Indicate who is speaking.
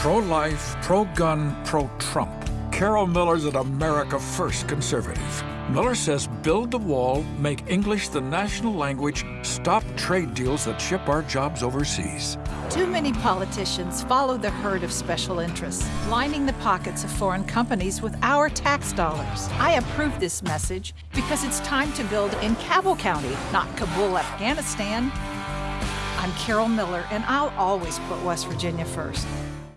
Speaker 1: Pro-life, pro-gun, pro-Trump. Carol Miller's an America First conservative. Miller says build the wall, make English the national language, stop trade deals that ship our jobs overseas.
Speaker 2: Too many politicians follow the herd of special interests, lining the pockets of foreign companies with our tax dollars. I approve this message because it's time to build in Cabell County, not Kabul, Afghanistan. I'm Carol Miller, and I'll always put West Virginia first.